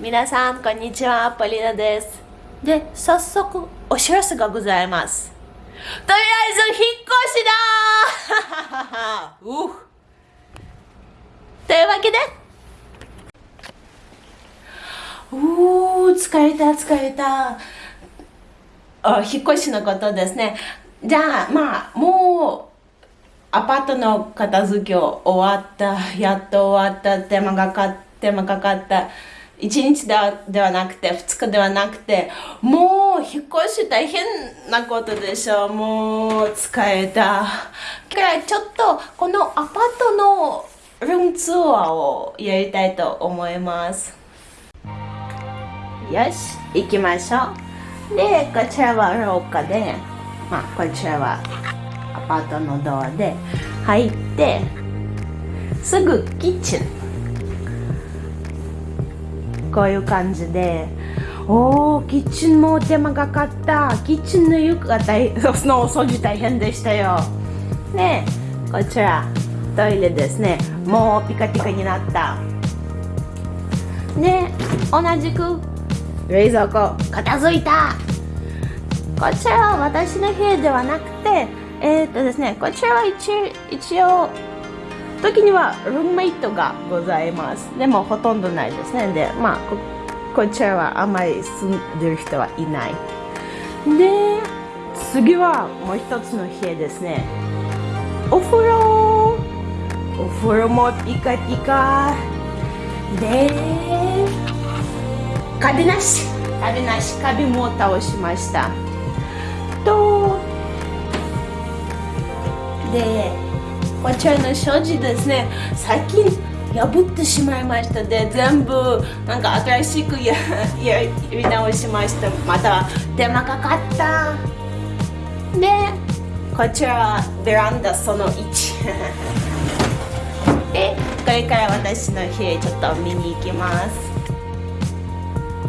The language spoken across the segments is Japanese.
皆さんこんにちは。ポリナです。で早速お知らせがございます。とりあえず引っ越しだ。うというわけで。うー疲れた疲れた。あ引っ越しのことですね。じゃあまあもうアパートの片付け終わったやっと終わった手間がか手間かかった1日ではなくて2日ではなくてもう引っ越し大変なことでしょう。もう疲れた。からちょっとこのアパートのルームツアーをやりたいと思います。よし行きましょう。でこちらは廊下でまあこちらはアパートのドアで入ってすぐキッチン。こういう感じで。おーキッチンも手間かかった。キッチンの床が大 のお掃除大変でしたよ。ねこちらトイレですね。もうピカピカになった。で同じく冷蔵庫片付いた。こちらは私の部屋ではなくてえっ、とですねこちらは一一応時にはルームメイトがございます。でもほとんどないですね。でまあここちらはあまり住んでる人はいない。で次はもう一つの部屋ですね。お風呂。お風呂もピカピカでカビなし。カビなし。カビも倒しました。とでこちらの障子ですね最近破ってしまいました。で全部なんか新しくや やり直しました。また手間かかった。でこちらはベランダその1 でこれから私の部屋ちょっと見に行きます。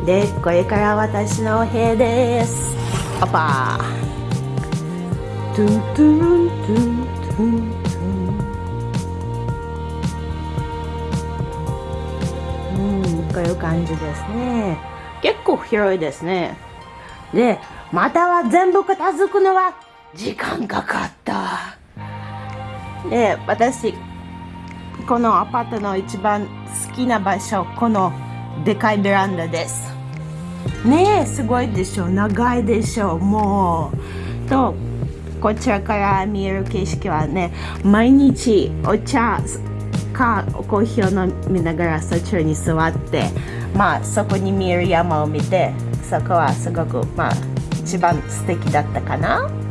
でこれから私の部屋です。パパ。トゥントゥントゥントゥン。感じですね。結構広いですね。でまたは全部片付くのは時間かかった。で私このアパートの一番好きな場所このでかいベランダです。ねえすごいでしょ長いでしょもう。とこちらから見える景色はね毎日お茶かコーヒーを飲みながらそちらに座ってまあそこに見える山を見てそこはすごくまあ一番素敵だったかな。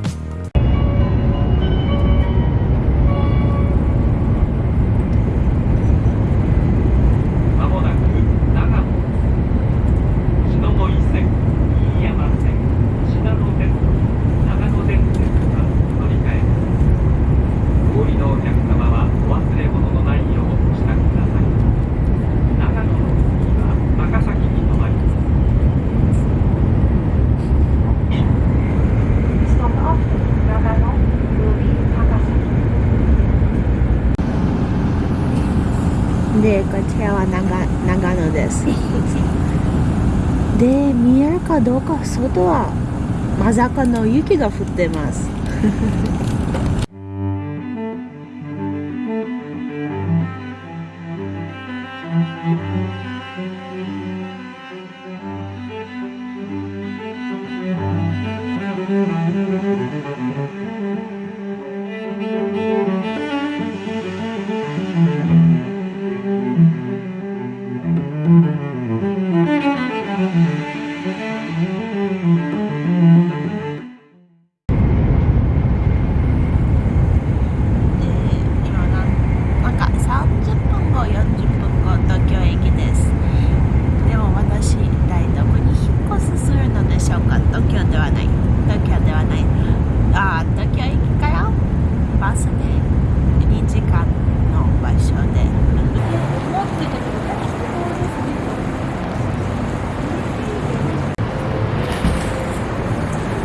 でこちらは長長野です。で見えるかどうか外はまさかの雪が降ってます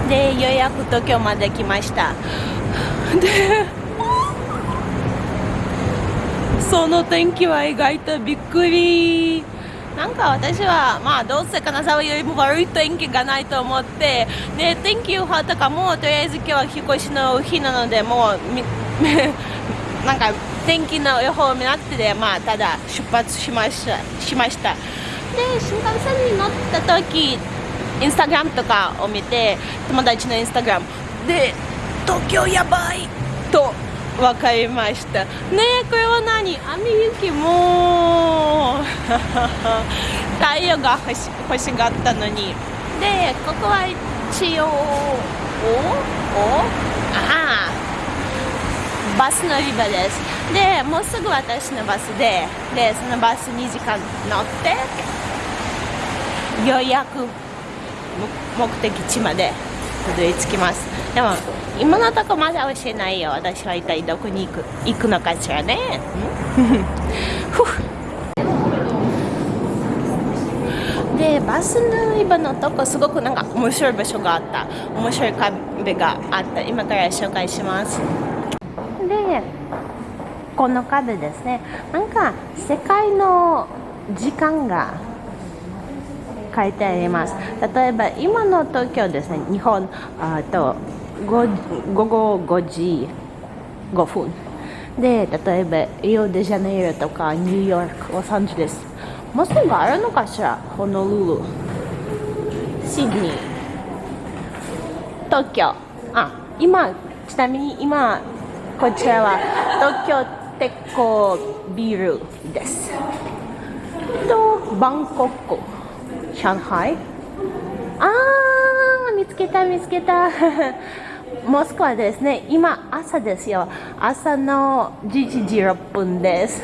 でようやく東京まで来ました。でその天気は意外とびっくり。なんかか私はまあどうせ金沢よりも悪い天気がないと思ってで天気予報とかもとりあえず今日は引っ越しの日なのでもう なんか天気の予報になってでまあただ出発しましたしました。で新幹線に乗った時インスタグラムとかを見て友達のインスタグラム。で東京やばいと分かりました。ねえこれは何？雨雪も。太陽が欲し欲しがったのに。でここは一応おお？ああ。バス乗り場です。でもうすぐ私のバスで。でそのバス2時間乗ってようやく目的地までたどり着きます。でも今のとこまだ教えないよ。私は一体どこに行く行くのかしらね。でバス乗り場のとこすごくなんか面白い場所があった。面白い壁があった。今から紹介します。でこの壁ですね。なんか世界の時間が書いてあります。例えば今の東京ですね日本あと午後5時5分。で例えばリオデジャネイロとかニューヨークロサンゼルスもうすぐあるのかしらホノルル。シドニー。東京。あ今ちなみに今こちらは東京鉄鋼ビルです。とバンコク。上海あー見つけた見つけた。モスクワですね。今朝ですよ。朝の11時6分です。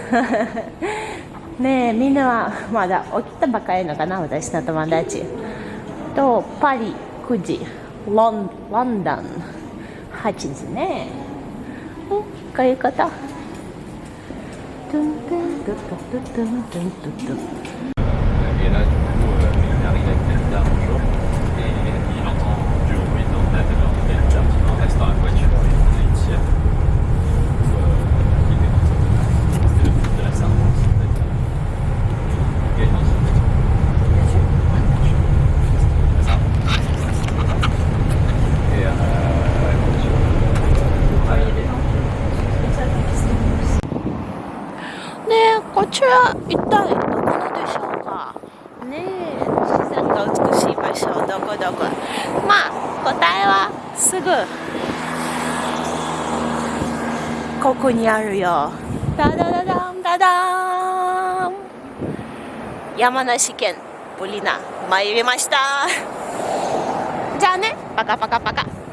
ねえみんなはまだ起きたばかりのかな私の友達。とパリ9時。ロンロンドン。8時ね。こういうこと。トゥントゥン。トゥトゥントゥトゥトゥトゥトゥこちら一体どこでしょうかねえ自然が美しい場どこまあ答えはすぐここにあるよダダダダンダダン山梨県ブリナ参りましたじゃあねパカパカパカ